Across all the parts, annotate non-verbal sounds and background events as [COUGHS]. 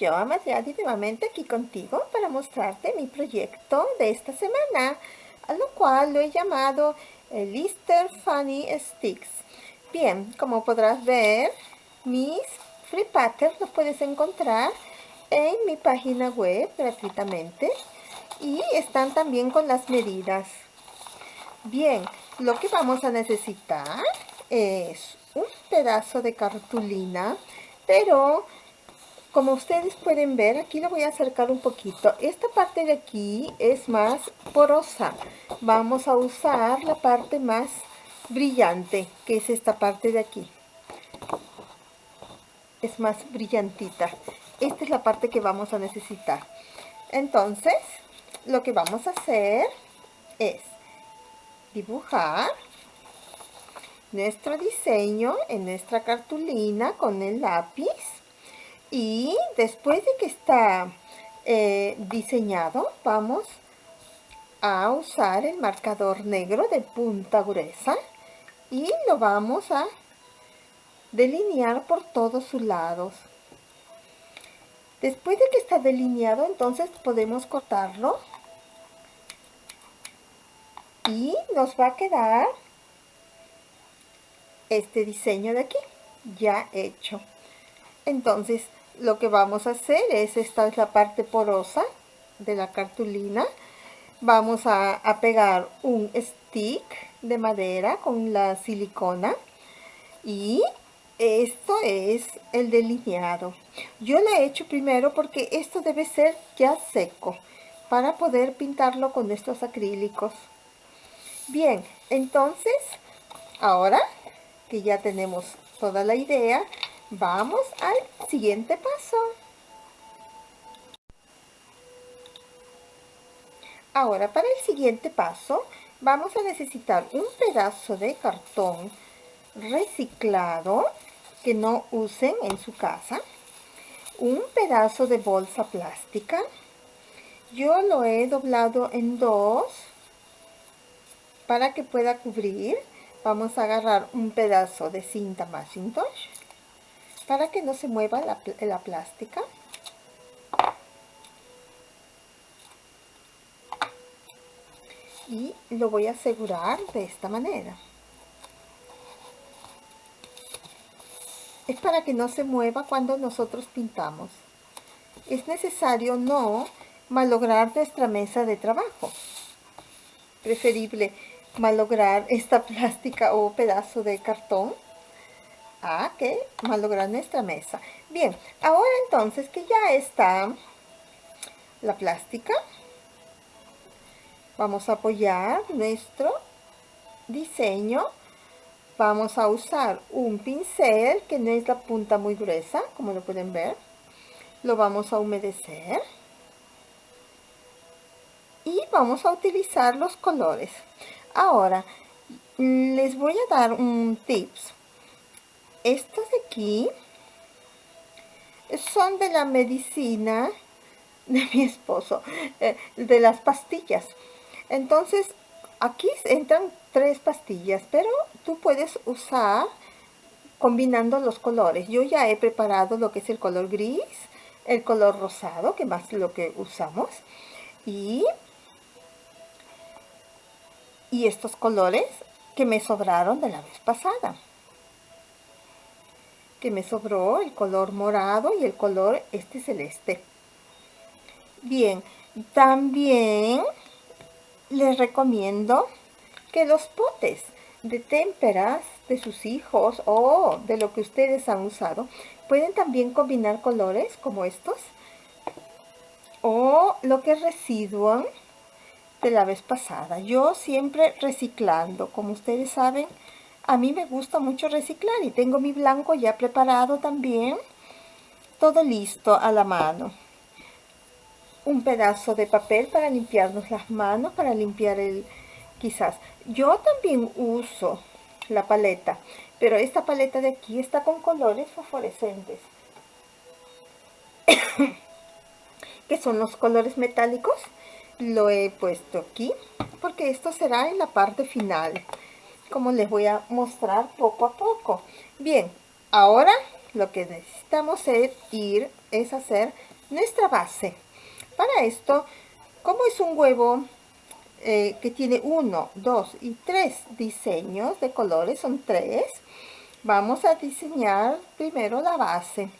Yo, Amadiadi, nuevamente aquí contigo para mostrarte mi proyecto de esta semana, a lo cual lo he llamado el Easter Funny Sticks. Bien, como podrás ver, mis free patterns los puedes encontrar en mi página web gratuitamente y están también con las medidas. Bien, lo que vamos a necesitar es un pedazo de cartulina, pero como ustedes pueden ver, aquí lo voy a acercar un poquito. Esta parte de aquí es más porosa. Vamos a usar la parte más brillante, que es esta parte de aquí. Es más brillantita. Esta es la parte que vamos a necesitar. Entonces, lo que vamos a hacer es dibujar nuestro diseño en nuestra cartulina con el lápiz y después de que está eh, diseñado vamos a usar el marcador negro de punta gruesa y lo vamos a delinear por todos sus lados. Después de que está delineado entonces podemos cortarlo y nos va a quedar este diseño de aquí ya hecho. Entonces lo que vamos a hacer es, esta es la parte porosa de la cartulina. Vamos a, pegar un stick de madera con la silicona y esto es el delineado. Yo lo he hecho primero porque esto debe ser ya seco para poder pintarlo con estos acrílicos. Bien, entonces, ahora que ya tenemos toda la idea, Vamos al siguiente paso. Ahora, para el siguiente paso, vamos a necesitar un pedazo de cartón reciclado que no usen en su casa, un pedazo de bolsa plástica, yo lo he doblado en dos para que pueda cubrir. Vamos a agarrar un pedazo de cinta Macintosh para que no se mueva la, plástica. Y lo voy a asegurar de esta manera. Es para que no se mueva cuando nosotros pintamos. Es necesario no malograr nuestra mesa de trabajo. Preferible malograr esta [LAUGHS] plástica o pedazo de cartón a que malograr nuestra mesa. Bien, ahora entonces que ya está la plástica, vamos a apoyar nuestro diseño. Vamos a usar un pincel que no es la punta muy gruesa, como lo pueden ver. Lo vamos a humedecer. Y vamos a utilizar los colores. Ahora, les voy a dar un tips estos de aquí son de la medicina de mi esposo, eh, de las pastillas. Entonces, aquí entran tres pastillas, pero tú puedes usar combinando los colores. Yo ya he preparado lo que es el color gris, el color rosado, que más lo que usamos, y, y estos colores que me sobraron de la vez pasada que me sobró el color morado y el color este celeste. Bien, también les recomiendo que los potes de témperas de sus hijos o de lo que ustedes han usado pueden también combinar colores como estos o lo que residuan de la vez pasada. Yo siempre reciclando, como ustedes saben, a mí me gusta mucho reciclar y tengo mi blanco ya preparado también. Todo listo a la mano. Un pedazo de papel para limpiarnos las manos, para limpiar el... quizás. Yo también uso la paleta, pero esta paleta de aquí está con colores fosforescentes. [COUGHS] que son los colores metálicos. Lo he puesto aquí porque esto será en la parte final como les voy a mostrar poco a poco. Bien, ahora lo que necesitamos es ir, es hacer nuestra base. Para esto, como es un huevo eh, que tiene uno, dos y tres diseños de colores, son tres, vamos a diseñar primero la base.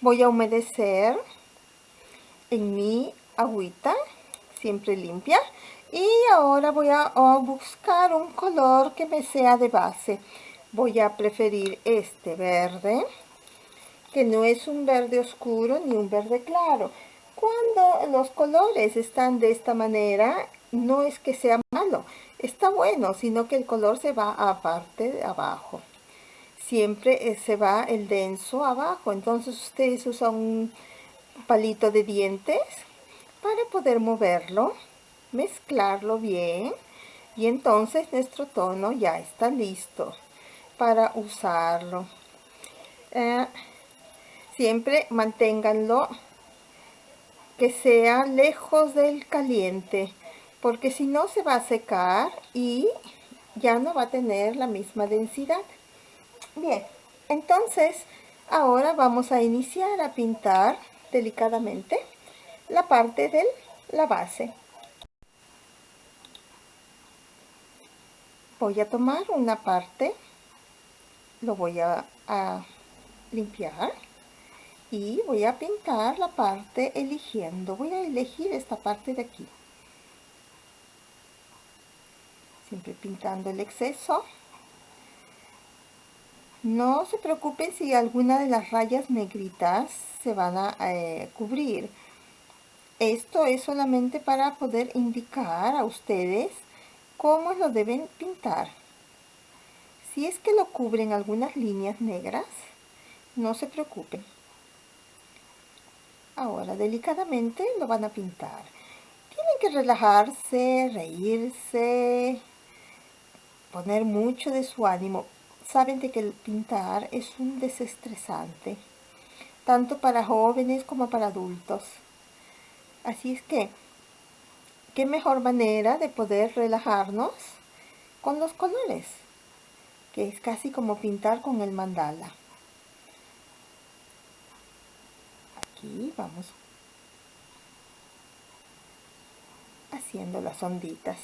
Voy a humedecer en mi agüita, siempre limpia, y ahora voy a, buscar un color que me sea de base. Voy a preferir este verde, que no es un verde oscuro ni un verde claro. Cuando los colores están de esta manera, no es que sea malo, está bueno, sino que el color se va a parte de abajo. Siempre eh, se va el denso abajo, entonces ustedes usan un palito de dientes para poder moverlo, mezclarlo bien y entonces nuestro tono ya está listo para usarlo. Eh, siempre manténganlo que sea lejos del caliente porque si no se va a secar y ya no va a tener la misma densidad. Bien, entonces ahora vamos a iniciar a pintar delicadamente la parte de la base. Voy a tomar una parte, lo voy a, limpiar y voy a pintar la parte eligiendo. Voy a elegir esta parte de aquí. Siempre pintando el exceso. No se preocupen si alguna de las rayas negritas se van a eh, cubrir. Esto es solamente para poder indicar a ustedes cómo lo deben pintar. Si es que lo cubren algunas líneas negras, no se preocupen. Ahora, delicadamente lo van a pintar. Tienen que relajarse, reírse, poner mucho de su ánimo. Saben de que el pintar es un desestresante, tanto para jóvenes como para adultos. Así es que, qué mejor manera de poder relajarnos con los colores, que es casi como pintar con el mandala. Aquí vamos haciendo las onditas.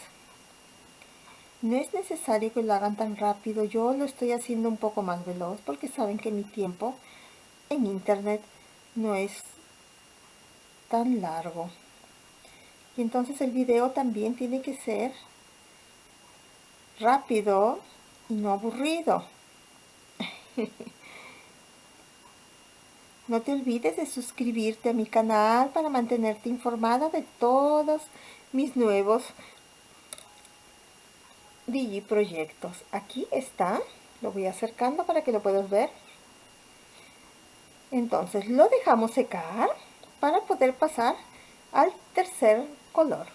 No es necesario que lo hagan tan rápido, yo lo estoy haciendo un poco más veloz porque saben que mi tiempo en internet no es tan largo. Y entonces el video también tiene que ser rápido y no aburrido. [LAUGHS] no te olvides de suscribirte a mi canal para mantenerte informada de todos mis nuevos proyectos Aquí está, lo voy acercando para que lo puedas ver. Entonces lo dejamos secar para poder pasar al tercer color.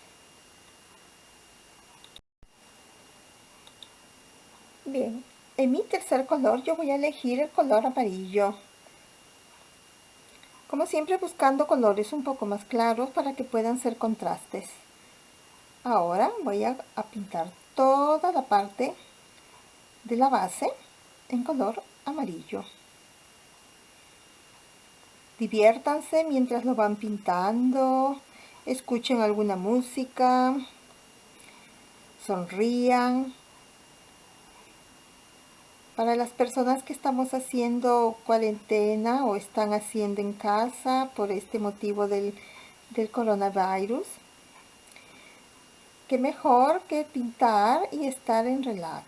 Bien, en mi tercer color yo voy a elegir el color amarillo. Como siempre buscando colores un poco más claros para que puedan ser contrastes. Ahora voy a, pintar toda la parte de la base en color amarillo. Diviértanse mientras lo van pintando, escuchen alguna música, sonrían. Para las personas que estamos haciendo cuarentena o están haciendo en casa por este motivo del, del coronavirus, qué mejor que pintar y estar en relax.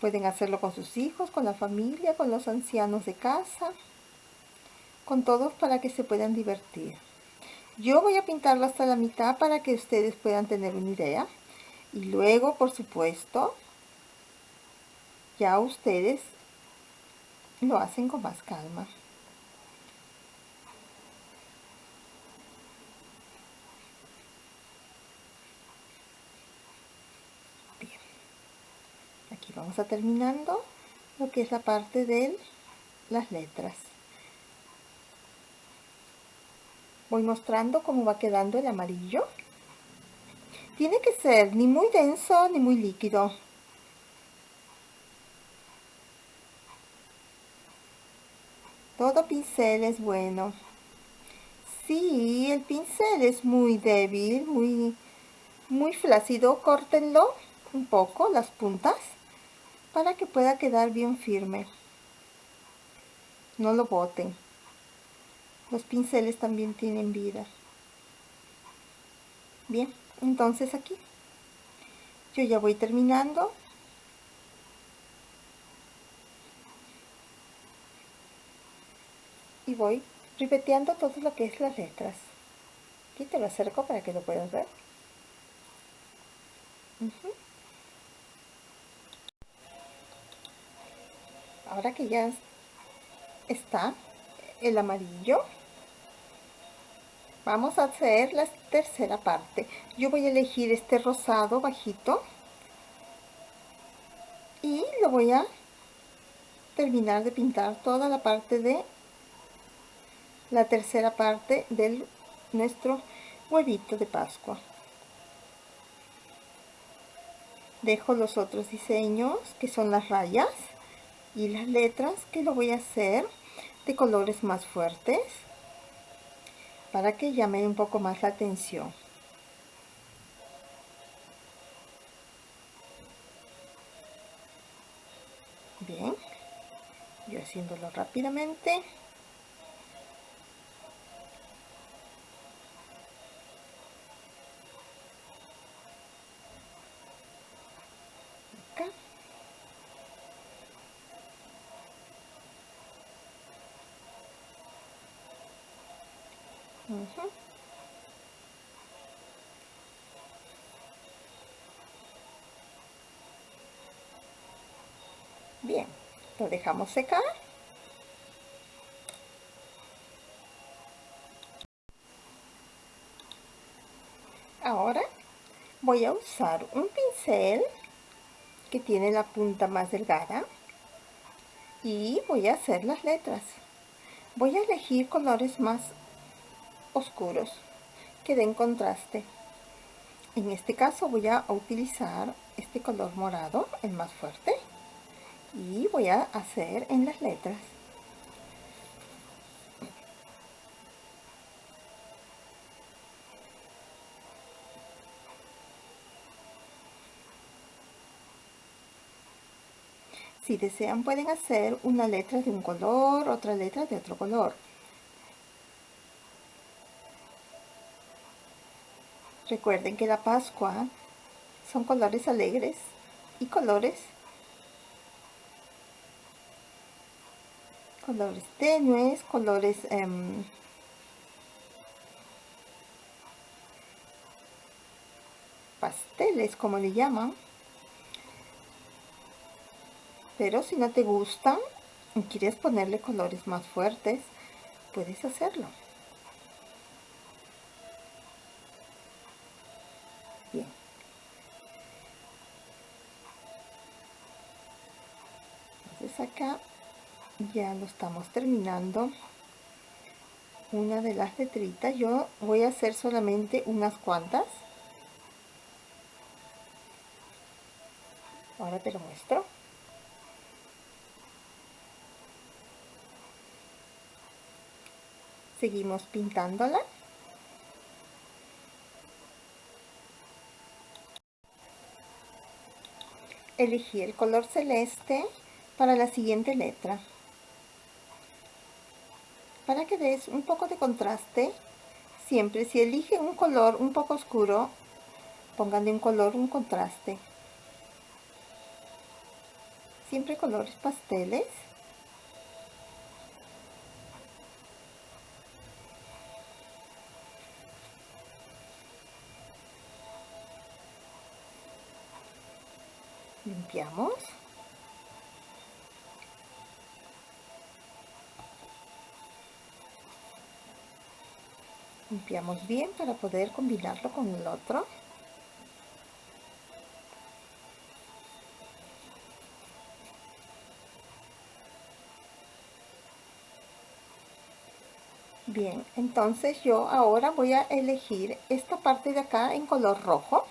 Pueden hacerlo con sus hijos, con la familia, con los ancianos de casa, con todos para que se puedan divertir. Yo voy a pintarlo hasta la mitad para que ustedes puedan tener una idea. Y luego, por supuesto, ya ustedes lo hacen con más calma. vamos a terminando lo que es la parte de las letras voy mostrando cómo va quedando el amarillo tiene que ser ni muy denso ni muy líquido Todo pincel es bueno. Si el pincel es muy débil, muy, muy flácido, córtenlo un poco, las puntas, para que pueda quedar bien firme. No lo boten. Los pinceles también tienen vida. Bien, entonces aquí. Yo ya voy terminando. Y voy ribeteando todo lo que es las letras. Aquí te lo acerco para que lo puedas ver. Ahora que ya está el amarillo, vamos a hacer la tercera parte. Yo voy a elegir este rosado bajito. Y lo voy a terminar de pintar toda la parte de la tercera parte de nuestro huevito de pascua. Dejo los otros diseños que son las rayas y las letras que lo voy a hacer de colores más fuertes para que llame un poco más la atención bien yo haciéndolo rápidamente Bien, lo dejamos secar. Ahora voy a usar un pincel que tiene la punta más delgada y voy a hacer las letras. Voy a elegir colores más oscuros que den contraste. En este caso voy a utilizar este color morado, el más fuerte, y voy a hacer en las letras. Si desean pueden hacer una letra de un color, otra letra de otro color. Recuerden que la Pascua son colores alegres y colores colores tenues, colores em, pasteles como le llaman. Pero si no te gustan y quieres ponerle colores más fuertes puedes hacerlo acá ya lo estamos terminando. Una de las letritas. Yo voy a hacer solamente unas cuantas. Ahora te lo muestro. Seguimos pintándola. Elegí el color celeste para la siguiente letra. Para que des un poco de contraste, siempre si elige un color un poco oscuro, pongan de un color un contraste. Siempre colores pasteles. Limpiamos. Limpiamos bien para poder combinarlo con el otro. Bien entonces yo ahora voy a elegir esta parte de acá en color rojo.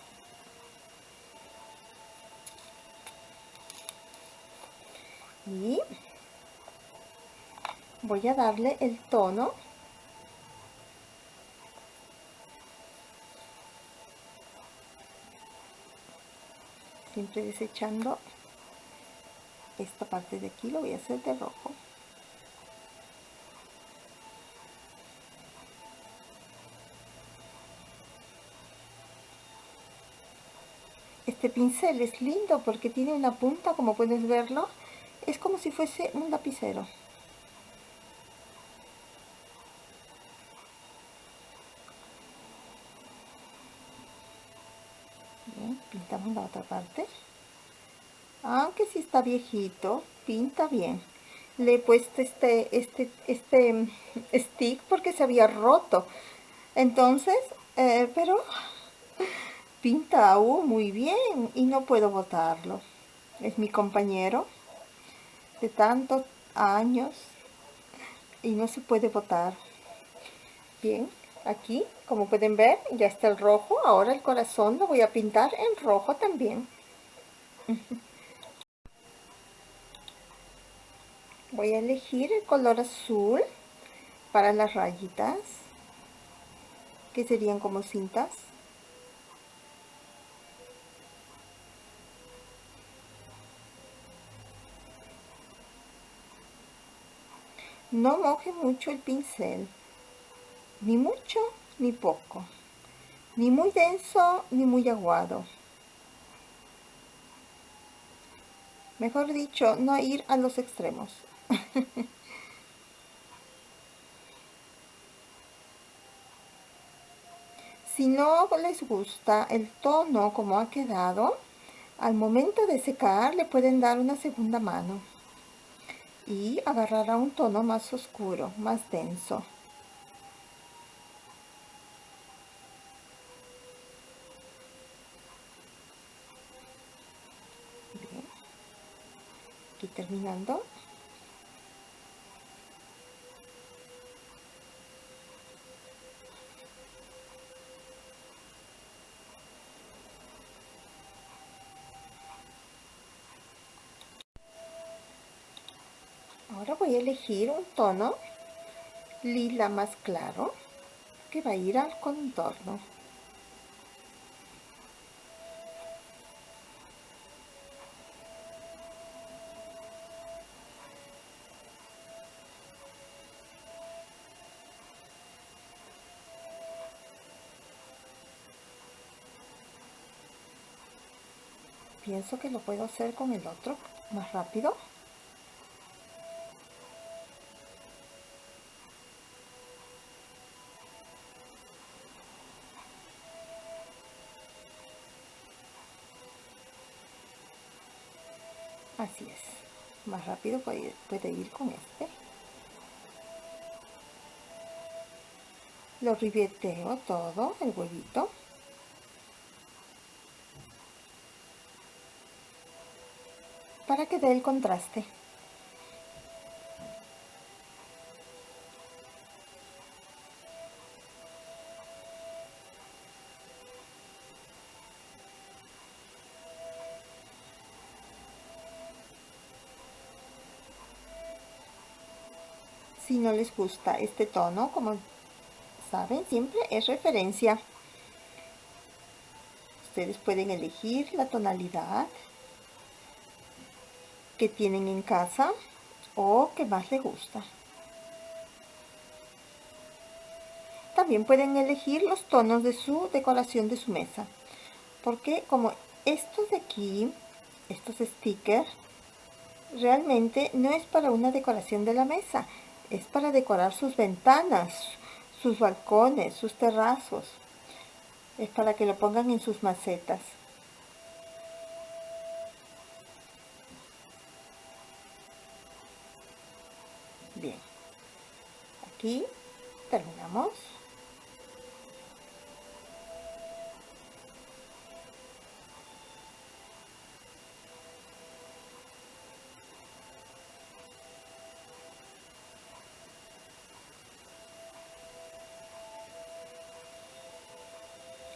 Y voy a darle el tono siempre desechando esta parte de aquí lo voy a hacer de rojo. Este pincel es lindo porque tiene una punta como puedes verlo es como si fuese un lapicero pintamos la otra parte. Aunque si está viejito pinta bien. Le he puesto este este este mm, stick porque se había roto. Entonces eh, pero [LAUGHS] pinta aún muy bien y no puedo botarlo. Es mi compañero de tantos años y no se puede botar. Bien aquí como pueden ver ya está el rojo. Ahora el corazón lo voy a pintar en rojo también. [LAUGHS] Voy a elegir el color azul para las rayitas que serían como cintas. No moje mucho el pincel ni mucho ni poco ni muy denso ni muy aguado mejor dicho no ir a los extremos [LAUGHS] si no les gusta el tono como ha quedado al momento de secar le pueden dar una segunda mano y agarrará un tono más oscuro, más denso. Terminando. Ahora voy a elegir un tono lila más claro que va a ir al contorno pienso que lo puedo hacer con el otro más rápido. Así es. Más rápido puede, puede ir con este. Lo ribeteo todo el huevito para que dé el contraste. Si no les gusta este tono como saben siempre es referencia. Ustedes pueden elegir la tonalidad que tienen en casa o que más les gusta también pueden elegir los tonos de su decoración de su mesa porque como estos de aquí estos stickers realmente no es para una decoración de la mesa es para decorar sus ventanas, sus balcones, sus terrazos. Es para que lo pongan en sus macetas. Bien, aquí terminamos.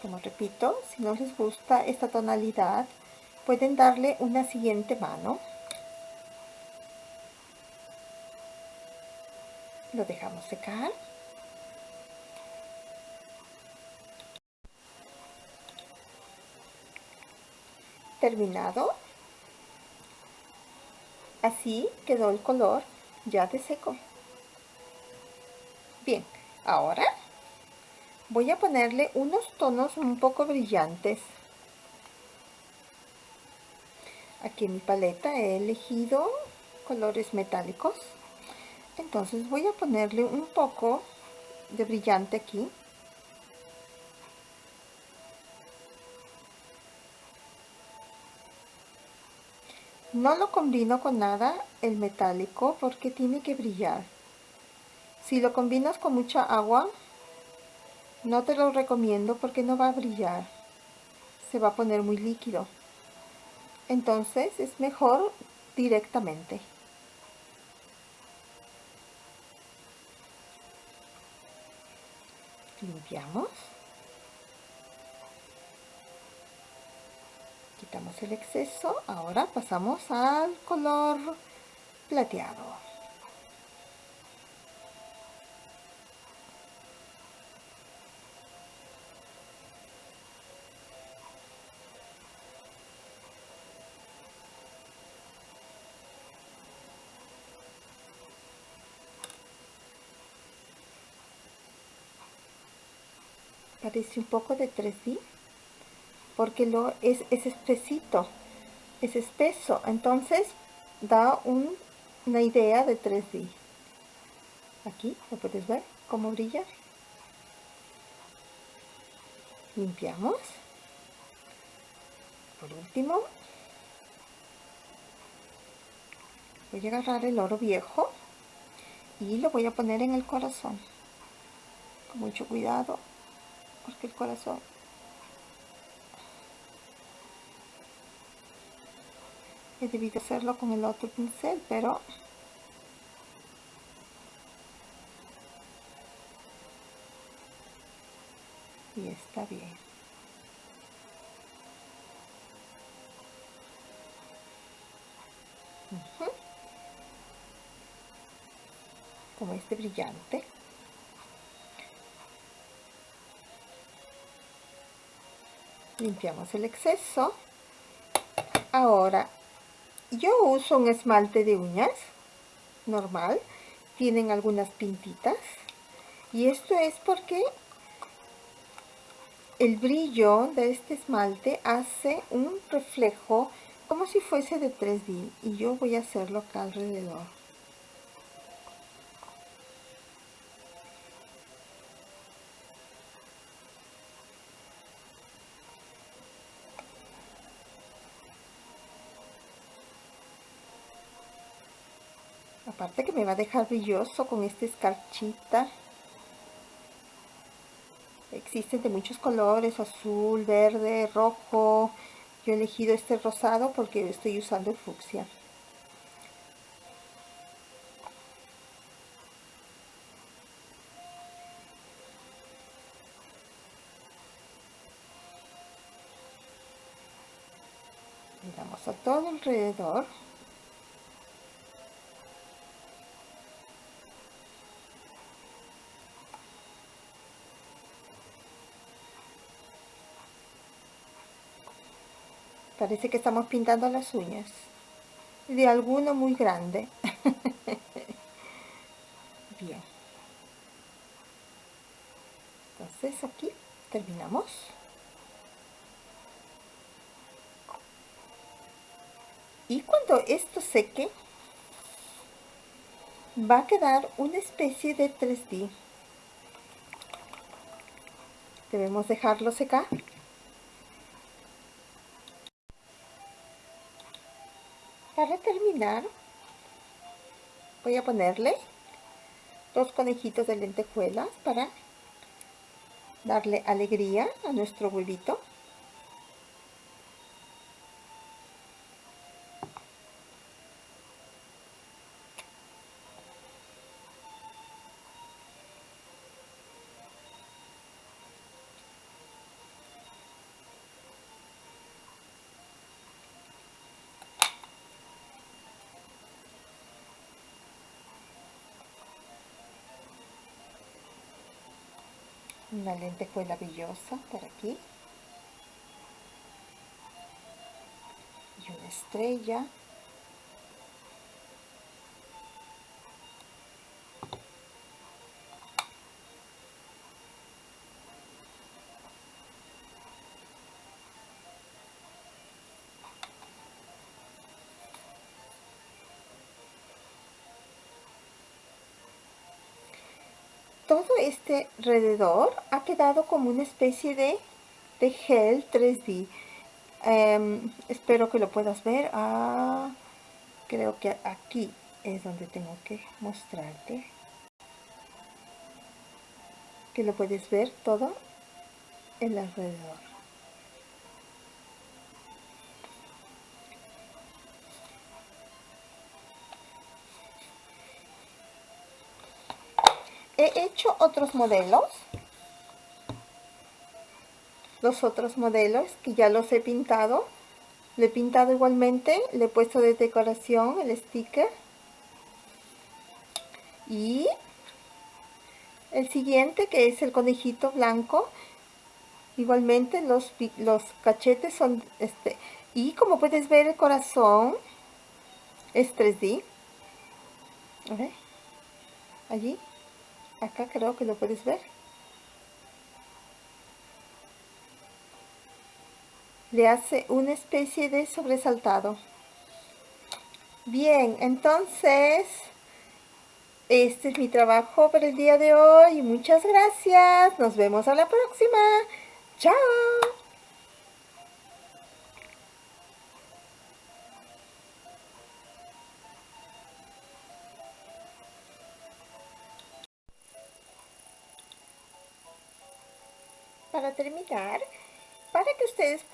como repito, si no les gusta esta tonalidad, pueden darle una siguiente mano. Lo dejamos secar. Terminado. Así quedó el color ya de seco. Bien, ahora voy a ponerle unos tonos un poco brillantes. Aquí en mi paleta he elegido colores metálicos. Entonces voy a ponerle un poco de brillante aquí. No lo combino con nada el metálico porque tiene que brillar. Si lo combinas con mucha agua, no te lo recomiendo porque no va a brillar. Se va a poner muy líquido. Entonces es mejor directamente. Limpiamos. Quitamos el exceso. Ahora pasamos al color plateado. Un poco de 3D porque lo es, es espesito es espeso. Entonces da una idea de 3D aquí lo puedes ver cómo brilla limpiamos. Por último voy a agarrar el oro viejo y lo voy a poner en el corazón. Con mucho cuidado porque el corazón. He debido hacerlo con el otro pincel pero y está bien. Como este brillante limpiamos el exceso. Ahora yo uso un esmalte de uñas normal tienen algunas pintitas y esto es porque el brillo de este esmalte hace un reflejo como si fuese de 3D y yo voy a hacerlo acá alrededor aparte que me va a dejar brilloso con esta escarchita. Existen de muchos colores azul verde rojo. Yo he elegido este rosado porque estoy usando el fucsia. Le damos a todo alrededor Parece que estamos pintando las uñas. De alguno muy grande. [LAUGHS] Bien. Entonces aquí terminamos. Y cuando esto seque, va a quedar una especie de 3D. Debemos dejarlo secar. Para terminar, voy a ponerle dos conejitos de lentejuelas para darle alegría a nuestro huevito. Una lentejuela brillosa por aquí. Y una estrella todo este alrededor ha quedado como una especie de, gel 3D. Em, espero que lo puedas ver. Ah, creo que aquí es donde tengo que mostrarte. Que lo puedes ver todo el alrededor. Hecho otros modelos. Los otros modelos que ya los he pintado. Le he pintado igualmente le he puesto de decoración el sticker. Y el siguiente que es el conejito blanco. Igualmente los, los cachetes son este y como puedes ver el corazón es 3D allí acá creo que lo puedes ver. Le hace una especie de sobresaltado. Bien entonces este es mi trabajo para el día de hoy. Muchas gracias. Nos vemos a la próxima. Chao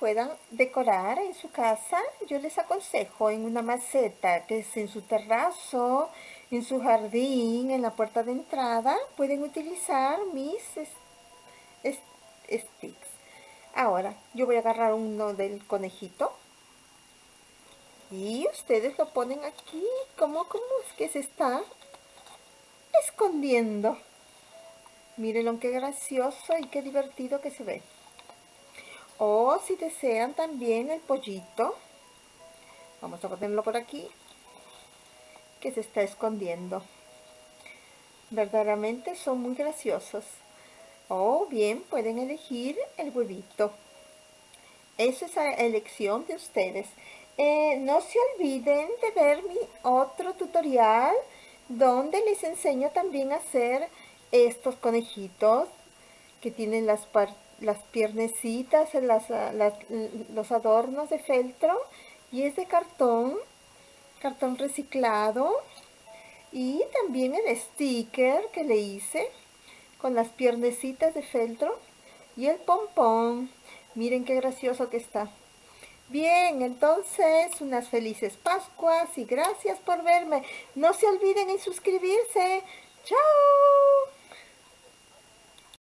puedan decorar en su casa, yo les aconsejo en una maceta que es en su terrazo, en su jardín, en la puerta de entrada, pueden utilizar mis sticks. Ahora, yo voy a agarrar uno del conejito y ustedes lo ponen aquí, como, como es que se está escondiendo. Mírenlo qué gracioso y qué divertido que se ve. O si desean también el pollito, vamos a ponerlo por aquí, que se está escondiendo. Verdaderamente son muy graciosos. O bien pueden elegir el huevito. Eso es a elección de ustedes. Eh, no se olviden de ver mi otro tutorial donde les enseño también a hacer estos conejitos que tienen las, las piernecitas, los adornos de feltro y es de cartón, cartón reciclado y también el sticker que le hice con las piernecitas de feltro y el pompón. Miren qué gracioso que está. Bien, entonces unas felices Pascuas y gracias por verme. No se olviden en suscribirse. ¡Chao!